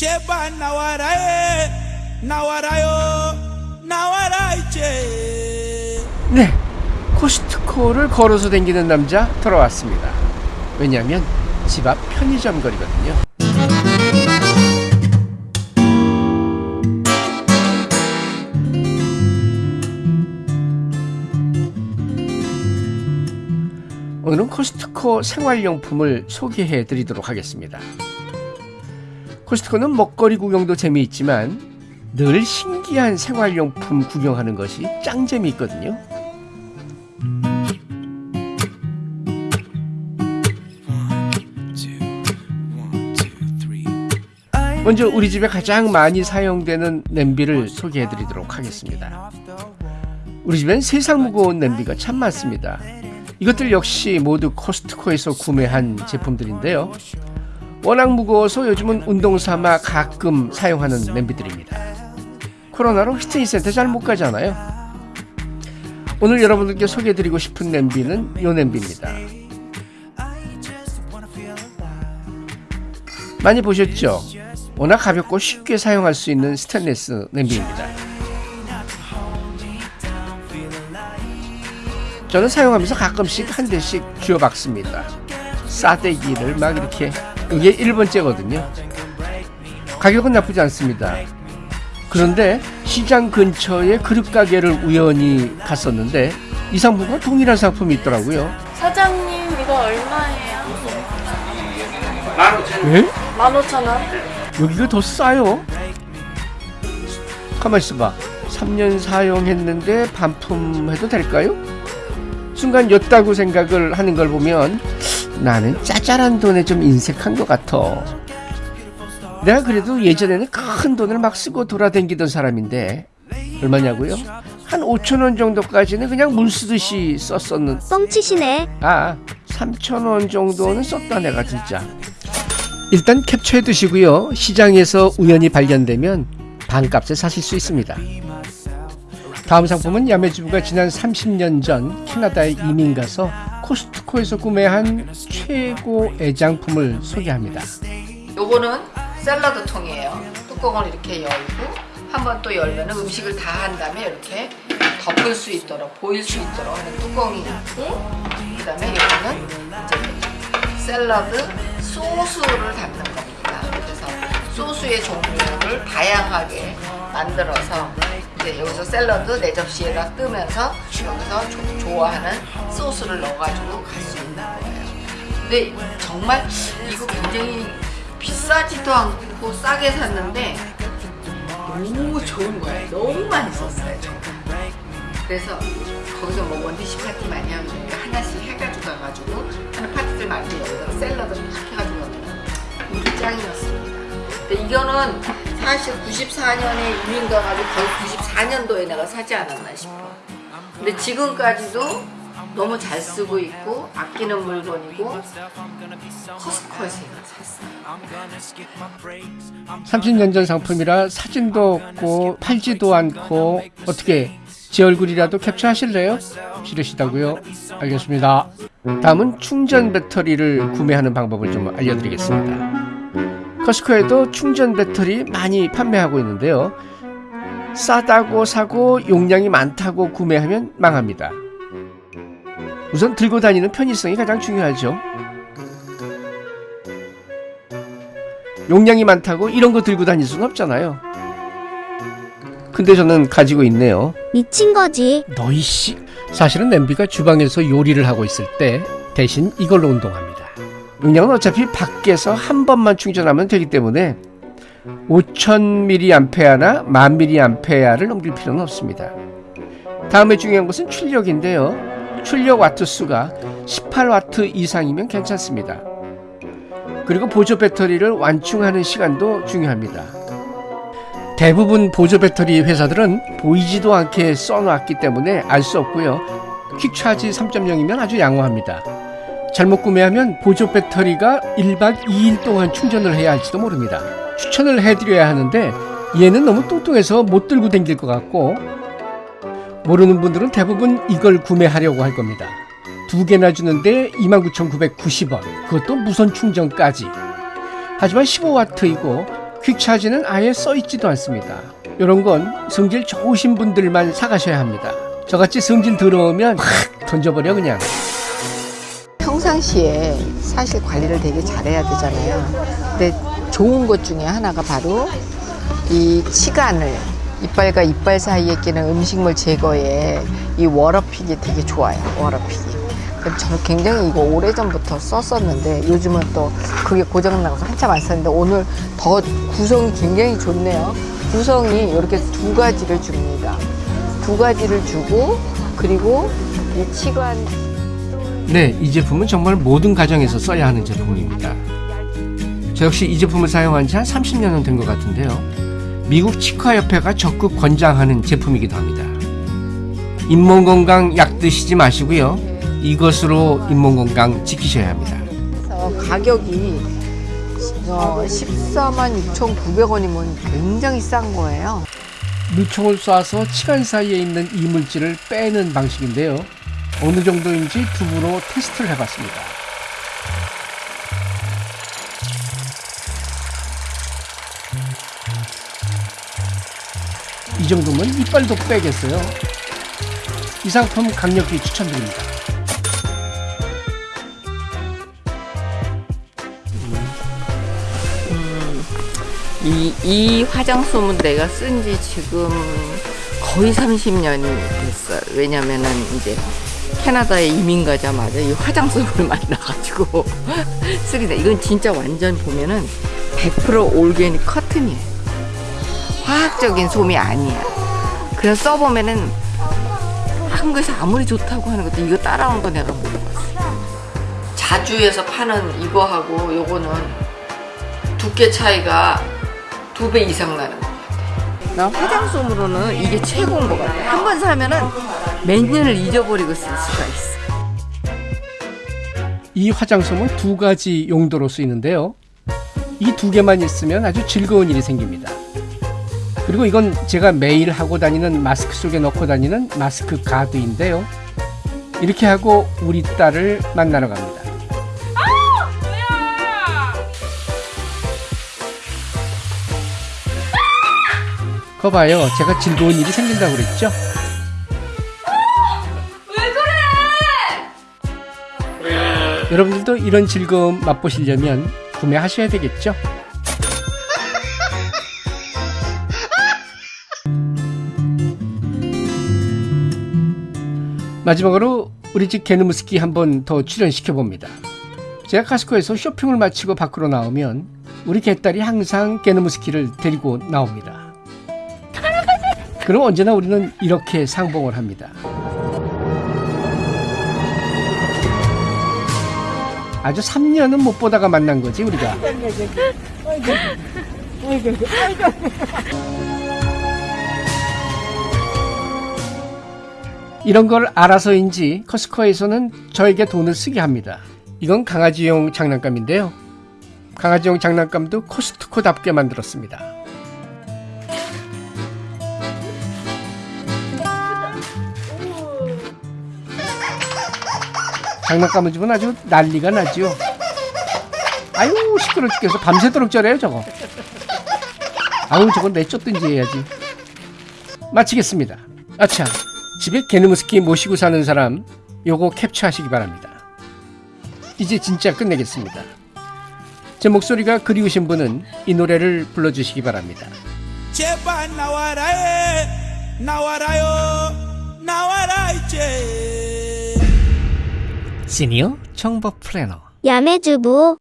제발 나와라에 나와라요 나와라 이제 네, 코스트코를 걸어서 다니는 남자 돌아왔습니다. 왜냐하면 집 앞 편의점 거리거든요. 오늘은 코스트코 생활용품을 소개해 드리도록 하겠습니다. 코스트코는 먹거리 구경도 재미있지만 늘 신기한 생활용품 구경하는 것이 짱 재미있거든요. 먼저 우리 집에 가장 많이 사용되는 냄비를 소개해 드리도록 하겠습니다. 우리 집엔 세상 무거운 냄비가 참 많습니다. 이것들 역시 모두 코스트코에서 구매한 제품들인데요. 워낙 무거워서 요즘은 운동 삼아 가끔 사용하는 냄비들입니다. 코로나로 피트니스 센터 잘 못 가잖아요. 오늘 여러분들께 소개해드리고 싶은 냄비는 이 냄비입니다. 많이 보셨죠? 워낙 가볍고 쉽게 사용할 수 있는 스테인리스 냄비입니다. 저는 사용하면서 가끔씩 한 대씩 쥐어박습니다. 싸대기를 막 이렇게 이게 1번째거든요. 가격은 나쁘지 않습니다. 그런데 시장 근처에 그릇 가게를 우연히 갔었는데 이 상품과 동일한 상품이 있더라고요. 사장님 이거 얼마예요? 예? 15,000원? 여기가 더 싸요? 가만 있어봐. 3년 사용했는데 반품해도 될까요? 순간 였다고 생각을 하는 걸 보면 나는 짜잘한 돈에 좀 인색한 것 같아. 내가 그래도 예전에는 큰 돈을 막 쓰고 돌아다니던 사람인데 얼마냐고요? 한 5천 원 정도까지는 그냥 물 쓰듯이 썼었는 뻥치시네. 아 3천 원 정도는 썼다 내가 진짜 일단 캡처해 두시고요 시장에서 우연히 발견되면 반값에 사실 수 있습니다 다음 상품은 야매주부가 지난 30년 전 캐나다에 이민 가서 코스트코에서 구매한 최고 애장품을 소개합니다 요거는 샐러드 통이에요. 뚜껑을 이렇게 열고 한번 또 열면 음식을 다 한 다음에 이렇게 덮을 수 있도록 보일 수 있도록 하는 뚜껑이 있고 그 다음에 이거는 이제 샐러드 소스를 담는 겁니다. 그래서 소스의 종류를 다양하게 만들어서 이제 여기서 샐러드 내 접시에다 뜨면서 여기서 조- 좋아하는 소스를 넣어가지고 갈 수 있는 거예요. 근데 정말 이거 굉장히 비싸지도 않고 싸게 샀는데 너무 좋은 거예요. 너무 많이 썼어요. 정말. 그래서 거기서 뭐 원디시 파티 많이 하면 되니까 하나씩 해가지고 가가지고 하는 파티들 많이 여기다 샐러드 막 해가지고 이게 짱이었습니다. 근데 이거는 사실 94년에 이민 가가지고 거의 94년도에 내가 사지 않았나 싶어. 근데 지금까지도 너무 잘 쓰고 있고 아끼는 물건이고 커스코에서 이걸 샀어요. 30년 전 상품이라 사진도 없고 팔지도 않고 어떻게 제 얼굴이라도 캡처하실래요? 싫으시다고요? 알겠습니다. 다음은 충전 배터리를 구매하는 방법을 좀 알려드리겠습니다. 커스코에도 충전 배터리 많이 판매하고 있는데요. 싸다고 사고 용량이 많다고 구매하면 망합니다. 우선 들고 다니는 편의성이 가장 중요하죠. 용량이 많다고 이런 거 들고 다닐 수는 없잖아요. 근데 저는 가지고 있네요. 미친 거지. 너희 씨. 사실은 냄비가 주방에서 요리를 하고 있을 때 대신 이걸로 운동합니다. 용량은 어차피 밖에서 한 번만 충전하면 되기 때문에 5000mAh나 1000mAh를 넘길 필요는 없습니다. 다음에 중요한 것은 출력인데요. 출력 와트 수가 18와트 이상이면 괜찮습니다. 그리고 보조 배터리를 완충하는 시간도 중요합니다. 대부분 보조 배터리 회사들은 보이지도 않게 써놨기 때문에 알 수 없고요. 퀵차지 3.0이면 아주 양호합니다. 잘못 구매하면 보조 배터리가 1박 2일 동안 충전을 해야 할지도 모릅니다. 추천을 해드려야 하는데 얘는 너무 뚱뚱해서 못 들고 다닐 것 같고 모르는 분들은 대부분 이걸 구매하려고 할 겁니다. 두 개나 주는데 29,990원. 그것도 무선 충전까지. 하지만 15와트이고 퀵차지는 아예 써있지도 않습니다. 이런 건 성질 좋으신 분들만 사가셔야 합니다. 저같이 성질 들어오면 확 던져버려 그냥. 평상시에 사실 관리를 되게 잘해야 되잖아요. 근데 좋은 것 중에 하나가 바로 이 치간을 이빨과 이빨 사이에 끼는 음식물 제거에 이 워러픽이 되게 좋아요. 워러픽이. 그럼 저는 굉장히 이거 오래전부터 썼었는데 요즘은 또 그게 고장나서 한참 안 썼는데 오늘 더 구성이 굉장히 좋네요. 구성이 이렇게 두 가지를 줍니다. 두 가지를 주고 그리고 이 치관 네, 이 제품은 정말 모든 가정에서 써야 하는 제품입니다. 저 역시 이 제품을 사용한 지 한 30년은 된 것 같은데요. 미국 치과협회가 적극 권장하는 제품이기도 합니다. 잇몸 건강 약 드시지 마시고요. 이것으로 잇몸 건강 지키셔야 합니다. 그래서 가격이 어, 14만 6,900원이면 굉장히 싼 거예요. 물총을 쏴서 치간 사이에 있는 이물질을 빼는 방식인데요. 어느 정도인지 두부로 테스트를 해봤습니다. 이 정도면 이빨도 빼겠어요. 이 상품 강력히 추천드립니다. 이, 이 화장솜은 내가 쓴 지 지금 거의 30년이 됐어요. 왜냐면은 이제 캐나다에 이민 가자마자 이 화장솜을 만나가지고 쓰리다. 이건 진짜 완전 보면은 100% 올게닉 커튼이에요. 화학적인 솜이 아니야. 그래서 써보면은 한국에서 아무리 좋다고 하는 것도 이거 따라온 거 내가 못 봤어. 자주에서 파는 이거하고 요거는 두께 차이가 두 배 이상 나는 것 같아. 나 화장솜으로는 이게 최고인 것 같아. 한 번 사면은 몇 년을 잊어버리고 쓸 수가 있어. 이 화장솜은 두 가지 용도로 쓰이는데요. 이 두 개만 있으면 아주 즐거운 일이 생깁니다. 그리고 이건 제가 매일 하고 다니는 마스크 속에 넣고 다니는 마스크 가드인데요. 이렇게 하고 우리 딸을 만나러 갑니다. 거 봐요. 제가 즐거운 일이 생긴다고 그랬죠? 여러분들도 이런 즐거움 맛보시려면 구매하셔야 되겠죠? 마지막으로 우리 집 개누무스키 한 번 더 출연시켜 봅니다. 제가 카스코에서 쇼핑을 마치고 밖으로 나오면 우리 개딸이 항상 개누무스키를 데리고 나옵니다. 그럼 언제나 우리는 이렇게 상봉을 합니다. 아주 3년은 못 보다가 만난 거지 우리가. 이런 걸 알아서인지 커스코에서는 저에게 돈을 쓰게 합니다. 이건 강아지용 장난감인데요. 강아지용 장난감도 코스트코답게 만들었습니다. 장난감을 주면 아주 난리가 나죠. 아유 시끄러 죽겠어. 밤새도록 저래요 저거. 아우 저건 내쫓든지 해야지. 마치겠습니다. 아차 집에 개누무스키 모시고 사는 사람 요거 캡처하시기 바랍니다. 이제 진짜 끝내겠습니다. 제 목소리가 그리우신 분은 이 노래를 불러주시기 바랍니다. 제발 나와라 에 나와라요 나와라 이제 시니어 정보 플래너. 야매주부